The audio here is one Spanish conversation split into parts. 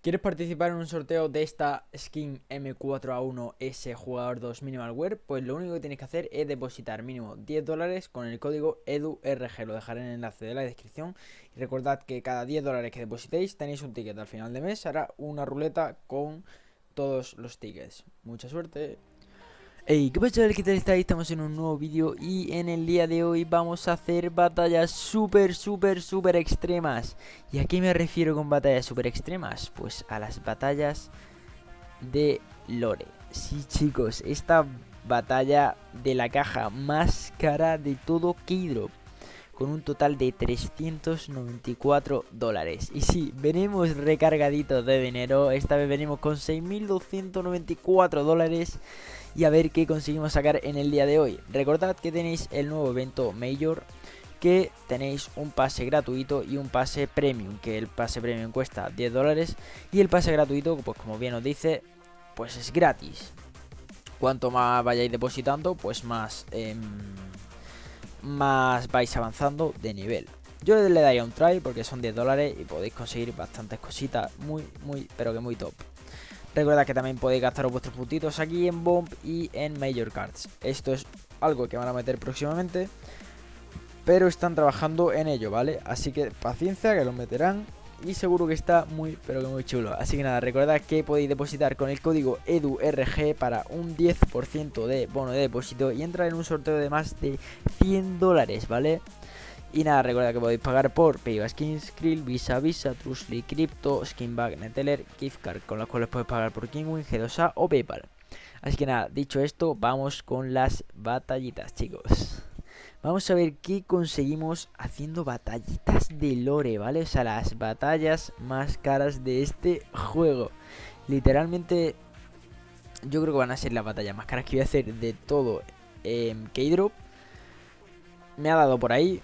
¿Quieres participar en un sorteo de esta skin M4A1S jugador 2 Minimal Wear? Pues lo único que tienes que hacer es depositar mínimo 10 dólares con el código EDURG. Lo dejaré en el enlace de la descripción. Y recordad que cada 10 dólares que depositéis tenéis un ticket al final de mes. Hará una ruleta con todos los tickets. Mucha suerte. Hey, ¿qué pasa? ¿Qué tal estáis? Estamos en un nuevo vídeo y en el día de hoy vamos a hacer batallas súper, súper, súper extremas. ¿Y a qué me refiero con batallas súper extremas? Pues a las batallas de Lore. Sí, chicos, esta batalla de la caja más cara de todo Keydrop con un total de 394 dólares. Y sí, venimos recargaditos de dinero, esta vez venimos con 6.294 dólares y a ver qué conseguimos sacar en el día de hoy. Recordad que tenéis el nuevo evento Major que tenéis un pase gratuito y un pase premium, que el pase premium cuesta 10 dólares y el pase gratuito, pues como bien os dice, pues es gratis. Cuanto más vayáis depositando, pues más, em, más vais avanzando de nivel. Yo le daría un try porque son 10 dólares y podéis conseguir bastantes cositas muy, muy, pero que muy top. Recuerda que también podéis gastaros vuestros puntitos aquí en Bomb y en Major Cards. Esto es algo que van a meter próximamente. Pero están trabajando en ello, ¿vale? Así que paciencia que lo meterán. Y seguro que está muy, pero que muy chulo. Así que nada, recordad que podéis depositar con el código EDURG para un 10% de bono de depósito y entrar en un sorteo de más de 100 dólares, ¿vale? Y nada, recuerda que podéis pagar por Payback Skins, Krill, Visa, Visa, Trustly, Crypto, Skinback, Neteller, Gift con las cuales puedes pagar por Kingwin, G2A o Paypal. Así que nada, dicho esto, vamos con las batallitas, chicos. Vamos a ver qué conseguimos haciendo batallitas de lore, ¿vale? O sea, las batallas más caras de este juego. Literalmente, yo creo que van a ser las batallas más caras que voy a hacer de todo en K-Drop. Me ha dado por ahí,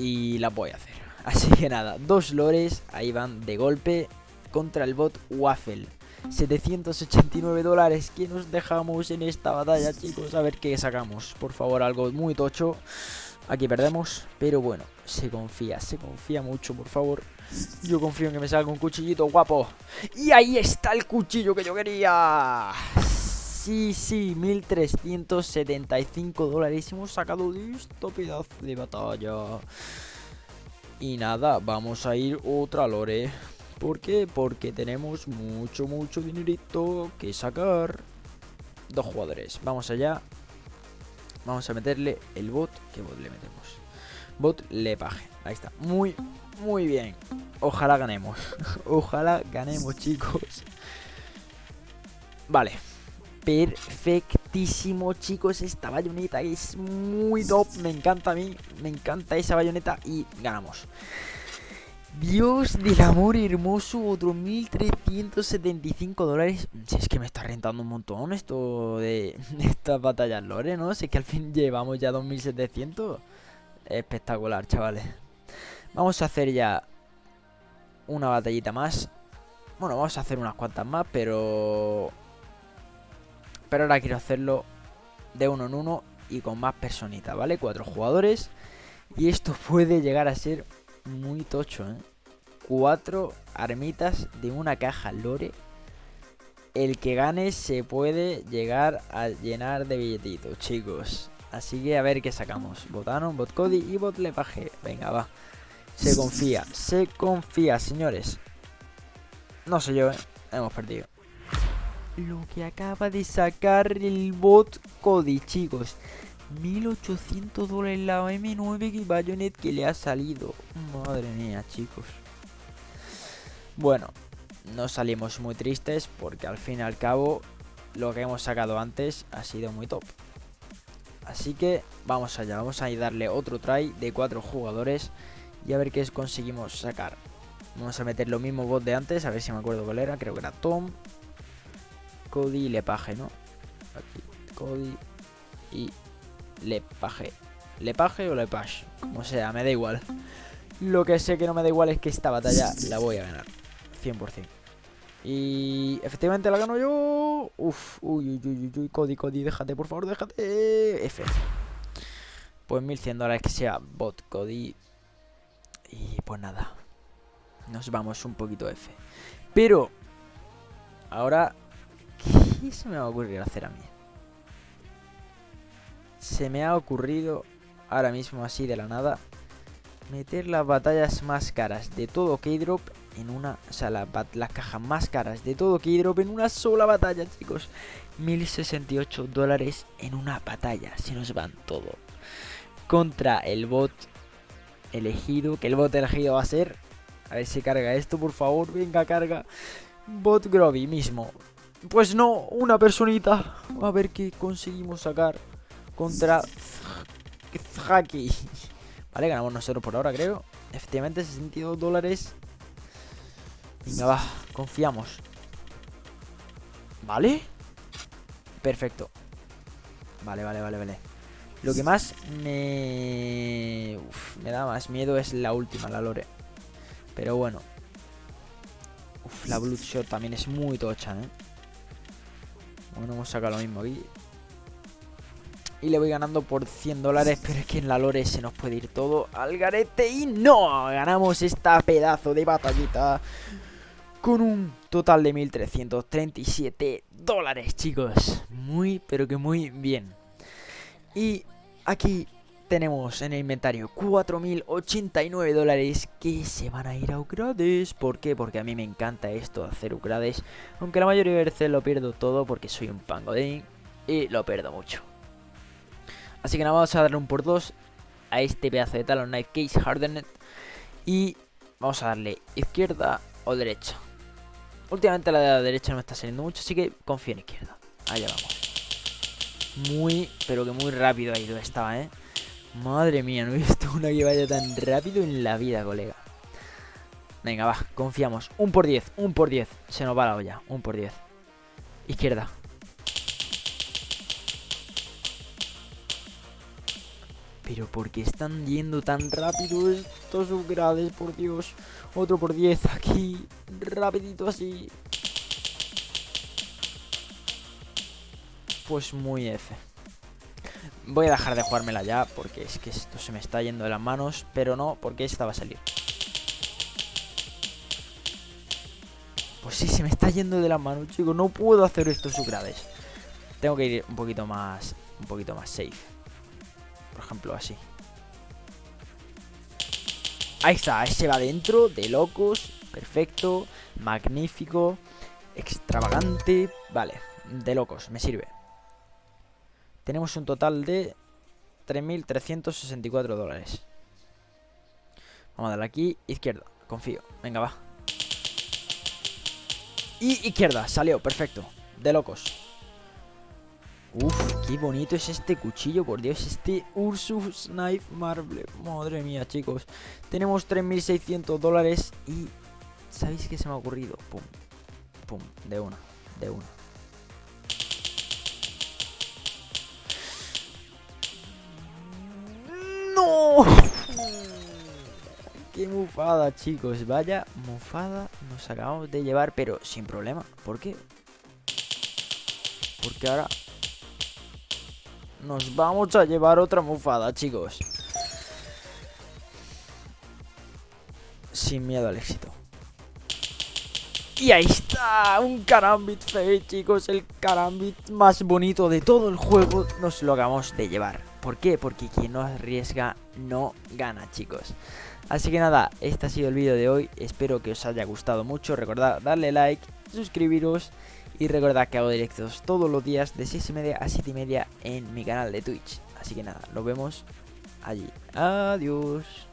y la voy a hacer. Así que nada, dos lores, ahí van de golpe contra el bot Waffle. 789 dólares que nos dejamos en esta batalla, chicos. A ver qué sacamos. Por favor, algo muy tocho. Aquí perdemos, pero bueno, se confía, se confía mucho, por favor. Yo confío en que me salga un cuchillito guapo. Y ahí está el cuchillo que yo quería. Sí, sí, 1375 dólares hemos sacado de esta pedazo de batalla. Y nada, vamos a ir otra lore. ¿Por qué? Porque tenemos mucho, mucho dinerito que sacar. Dos jugadores. Vamos allá. Vamos a meterle el bot. ¿Qué bot le metemos? Bot le paje. Ahí está. Muy, muy bien. Ojalá ganemos. Ojalá ganemos, chicos. Vale perfectísimo, chicos. Esta bayoneta es muy top. Me encanta a mí. Me encanta esa bayoneta. Y ganamos. Dios del amor hermoso, otro 1375 dólares. Si es que me está rentando un montón esto de, estas batallas lore, ¿no? Si que al fin llevamos ya 2700. Espectacular, chavales. Vamos a hacer ya una batallita más. Bueno, vamos a hacer unas cuantas más, pero pero ahora quiero hacerlo de uno en uno y con más personitas, ¿vale? Cuatro jugadores. Y esto puede llegar a ser muy tocho, ¿eh? Cuatro armitas de una caja lore. El que gane se puede llegar a llenar de billetitos, chicos. Así que a ver qué sacamos. Botano, bot Cody y bot Lepaje. Venga, va. Se confía, se confía, señores. No sé yo, ¿eh? Hemos perdido lo que acaba de sacar el bot Cody, chicos. 1800 dólares la M9 que Bayonet que le ha salido. Madre mía, chicos. Bueno, no salimos muy tristes porque al fin y al cabo lo que hemos sacado antes ha sido muy top. Así que vamos allá, vamos a darle otro try de cuatro jugadores y a ver qué conseguimos sacar. Vamos a meter lo mismo bot de antes, a ver si me acuerdo cuál era, creo que era Tom, Cody Lepage, ¿no? Aquí, Cody y Lepage. ¿Lepage o Lepage? Como sea, me da igual. Lo que sé que no me da igual es que esta batalla la voy a ganar. 100%. Y efectivamente la gano yo. Uf, uy, uy, uy, uy, Cody, Cody, déjate, por favor, déjate. F. Pues 1100 dólares que sea bot Cody. Y pues nada. Nos vamos un poquito F. Pero ahora... ¿Qué se me va a ocurrir hacer a mí? Se me ha ocurrido ahora mismo así de la nada meter las batallas más caras de todo Keydrop en una... O sea, las cajas más caras de todo Keydrop en una sola batalla, chicos. 1068 dólares en una batalla. Se nos van todo. Contra el bot elegido. Que el bot elegido va a ser... A ver si carga esto, por favor. Venga, carga. Bot Groby mismo. Pues no, una personita. A ver qué conseguimos sacar. Contra... Haki. Vale, ganamos nosotros por ahora, creo. Efectivamente, 62 dólares. Venga, va, confiamos. ¿Vale? Perfecto. Vale, vale, vale, vale. Lo que más me... me da más miedo es la última, la Lore. Pero bueno. Uf, la Bloodshot también es muy tocha, ¿eh? Bueno, hemos sacado lo mismo aquí. Y le voy ganando por 100 dólares, pero es que en la lore se nos puede ir todo al garete. Y no, ganamos esta pedazo de batallita con un total de 1337 dólares, chicos. Muy, pero que muy bien. Y aquí tenemos en el inventario 4089 dólares que se van a ir a Ucrades. ¿Por qué? Porque a mí me encanta esto de hacer Ucrades. Aunque la mayoría de veces lo pierdo todo porque soy un pangodín y lo pierdo mucho. Así que nada, vamos a darle un por dos a este pedazo de Talon Knife Case Hardened. Y vamos a darle izquierda o derecha. Últimamente la de la derecha no me está saliendo mucho, así que confío en izquierda. Allá vamos. Muy, pero que muy rápido ha ido estaba, ¿eh? Madre mía, no he visto una que vaya tan rápido en la vida, colega. Venga, va, confiamos. Un por 10, un por 10. Se nos va la olla, un por 10. Izquierda. Pero ¿por qué están yendo tan rápido estos upgrades? Por Dios. Otro por 10 aquí. Rapidito así. Pues muy F. Voy a dejar de jugármela ya porque es que esto se me está yendo de las manos. Pero no, porque esta va a salir. Pues sí, se me está yendo de las manos, chicos. No puedo hacer estos upgrades. Tengo que ir un poquito más... Un poquito más safe por ejemplo, así. Ahí está, ese va dentro, de locos, perfecto, magnífico, extravagante, vale, de locos, me sirve. Tenemos un total de 3.364 dólares. Vamos a darle aquí, izquierda, confío, venga, va. Y izquierda, salió, perfecto, de locos. Uf, qué bonito es este cuchillo, por Dios, este Ursus Knife Marble. Madre mía, chicos. Tenemos 3.600 dólares y... ¿Sabéis qué se me ha ocurrido? Pum, pum, de una, de una. ¡Qué mufada, chicos! Vaya mufada nos acabamos de llevar, pero sin problema. ¿Por qué? Porque ahora nos vamos a llevar otra mufada, chicos. Sin miedo al éxito. Y ahí está, un Karambit Fate, chicos, el Karambit más bonito de todo el juego, nos lo acabamos de llevar. ¿Por qué? Porque quien no arriesga no gana, chicos. Así que nada, este ha sido el vídeo de hoy, espero que os haya gustado mucho, recordad darle like, suscribiros y recordad que hago directos todos los días de 6 y media a 7 y media en mi canal de Twitch. Así que nada, nos vemos allí. Adiós.